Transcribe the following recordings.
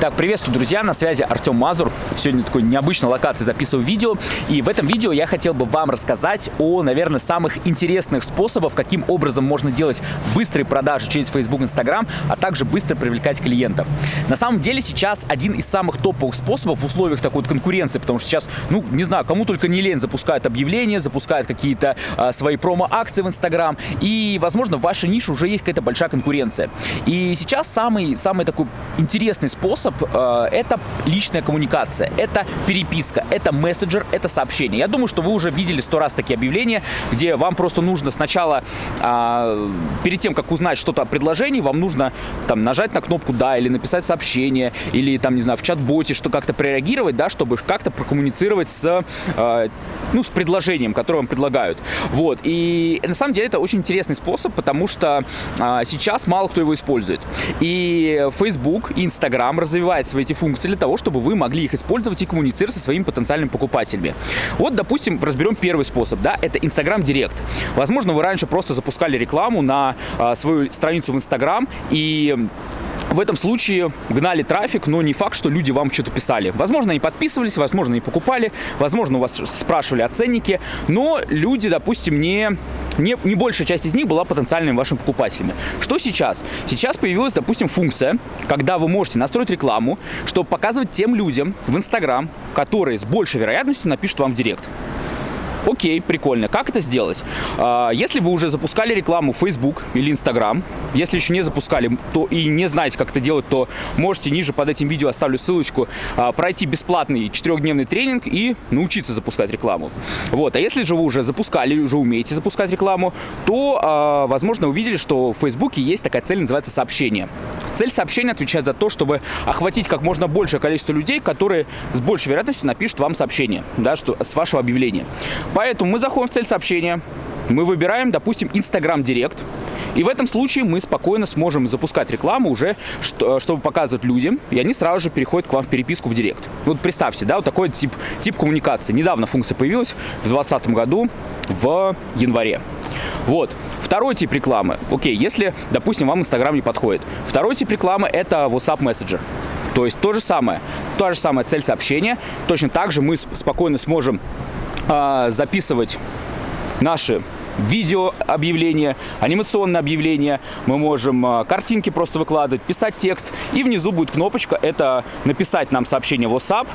Так, приветствую, друзья, на связи Артем Мазур. Сегодня такой необычной локации записываю видео. И в этом видео я хотел бы вам рассказать о, наверное, самых интересных способах, каким образом можно делать быстрые продажи через Facebook, Instagram, а также быстро привлекать клиентов. На самом деле сейчас один из самых топовых способов в условиях такой вот конкуренции, потому что сейчас, ну, не знаю, кому только не лень, запускают объявления, запускают какие-то а, свои промо-акции в Instagram, и, возможно, в вашей нише уже есть какая-то большая конкуренция. И сейчас самый, самый такой интересный способ э, это личная коммуникация, это переписка, это мессенджер, это сообщение. Я думаю, что вы уже видели сто раз такие объявления, где вам просто нужно сначала, э, перед тем, как узнать что-то о предложении, вам нужно там нажать на кнопку «Да» или написать сообщение, или там, не знаю, в чат-боте, что как-то прореагировать, да, чтобы как-то прокоммуницировать с, э, ну, с предложением, которое вам предлагают. Вот, и на самом деле это очень интересный способ, потому что э, сейчас мало кто его использует. И Facebook, и Instagram развивает свои эти функции для того, чтобы вы могли их использовать и коммуницировать со своими потенциальными покупателями. Вот, допустим, разберем первый способ, да, это Instagram Директ. Возможно, вы раньше просто запускали рекламу на а, свою страницу в Instagram и в этом случае гнали трафик, но не факт, что люди вам что-то писали. Возможно, они подписывались, возможно, и покупали, возможно, у вас спрашивали о ценнике, но люди, допустим, не, не, не большая часть из них была потенциальными вашими покупателями. Что сейчас? Сейчас появилась, допустим, функция, когда вы можете настроить рекламу, чтобы показывать тем людям в Инстаграм, которые с большей вероятностью напишут вам в директ. Окей, прикольно. Как это сделать? А, если вы уже запускали рекламу в Facebook или Instagram, если еще не запускали то и не знаете, как это делать, то можете ниже под этим видео оставлю ссылочку а, пройти бесплатный четырехдневный тренинг и научиться запускать рекламу. Вот. А если же вы уже запускали, уже умеете запускать рекламу, то, а, возможно, увидели, что в Facebook есть такая цель, называется сообщение. Цель сообщения отвечает за то, чтобы охватить как можно большее количество людей, которые с большей вероятностью напишут вам сообщение, да, что, с вашего объявления. Поэтому мы заходим в цель сообщения, мы выбираем, допустим, Instagram Директ, и в этом случае мы спокойно сможем запускать рекламу уже, чтобы показывать людям, и они сразу же переходят к вам в переписку в Директ. Вот представьте, да, вот такой тип, тип коммуникации. Недавно функция появилась в 2020 году в январе. Вот. Второй тип рекламы. Окей, если, допустим, вам Инстаграм не подходит. Второй тип рекламы – это WhatsApp Messenger. То есть то же самое, та же самая цель сообщения. Точно так же мы спокойно сможем а, записывать наши видео объявления, анимационные объявления, мы можем а, картинки просто выкладывать, писать текст, и внизу будет кнопочка, это написать нам сообщение в WhatsApp,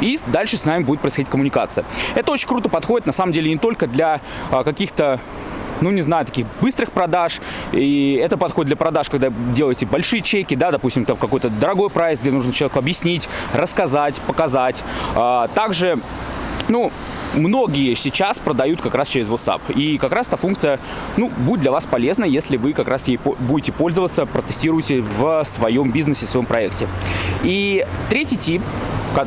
и дальше с нами будет происходить коммуникация. Это очень круто подходит, на самом деле, не только для а, каких-то ну, не знаю, таких быстрых продаж. И это подходит для продаж, когда делаете большие чеки, да, допустим, там какой-то дорогой прайс, где нужно человеку объяснить, рассказать, показать. Также, ну, многие сейчас продают как раз через WhatsApp. И как раз эта функция, ну, будет для вас полезна, если вы как раз ей будете пользоваться, протестируете в своем бизнесе, в своем проекте. И третий тип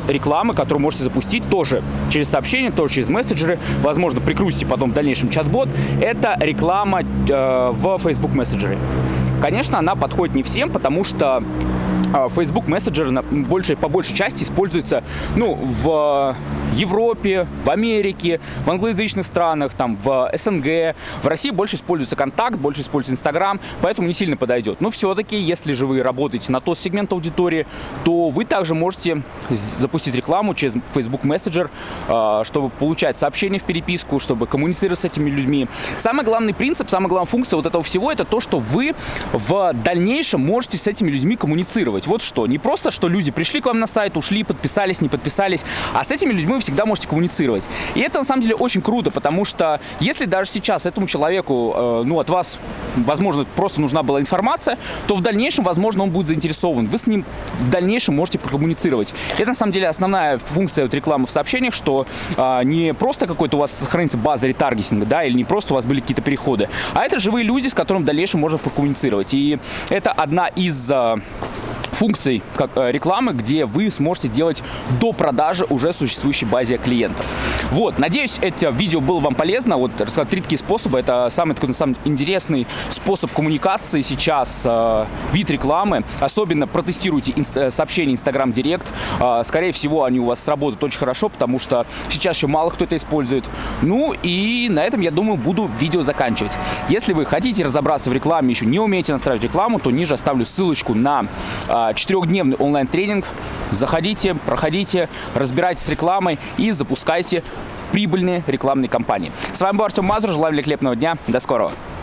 рекламы, которую можете запустить тоже через сообщения, тоже через мессенджеры. Возможно, прикрутите потом в дальнейшем чат-бот. Это реклама э, в Facebook мессенджере. Конечно, она подходит не всем, потому что а, Facebook Messenger на большей, по большей части используется ну, в Европе, в Америке, в англоязычных странах, там, в СНГ. В России больше используется контакт, больше используется Инстаграм, поэтому не сильно подойдет. Но все-таки, если же вы работаете на тот сегмент аудитории, то вы также можете запустить рекламу через Facebook Messenger, а, чтобы получать сообщения в переписку, чтобы коммуницировать с этими людьми. Самый главный принцип, самая главная функция вот этого всего, это то, что вы в дальнейшем можете с этими людьми коммуницировать вот что. Не просто, что люди пришли к вам на сайт, ушли, подписались, не подписались, а с этими людьми всегда можете коммуницировать. И это на самом деле очень круто, потому что если даже сейчас этому человеку, э, ну, от вас, возможно, просто нужна была информация, то в дальнейшем, возможно, он будет заинтересован. Вы с ним в дальнейшем можете прокоммуницировать. Это на самом деле основная функция вот рекламы в сообщениях, что э, не просто какой-то у вас сохранится база ретаргетинга, да, или не просто у вас были какие-то переходы, а это живые люди, с которыми в дальнейшем можно прокоммуницировать. И это одна из э, функций как, э, рекламы, где вы сможете делать до продажи уже существующей базе клиентов. Вот, надеюсь, это видео было вам полезно. Вот рассказать три такие способы. Это самый такой, на самом интересный способ коммуникации сейчас, э, вид рекламы. Особенно протестируйте инст э, сообщения Instagram Direct. Э, скорее всего, они у вас сработают очень хорошо, потому что сейчас еще мало кто это использует. Ну и на этом, я думаю, буду видео заканчивать. Если вы хотите разобраться в рекламе, еще не умеете настраивать рекламу, то ниже оставлю ссылочку на э, четырехдневный онлайн-тренинг. Заходите, проходите, разбирайтесь с рекламой и запускайте прибыльные рекламные кампании. С вами был Артем Мазур. Желаю великолепного дня. До скорого.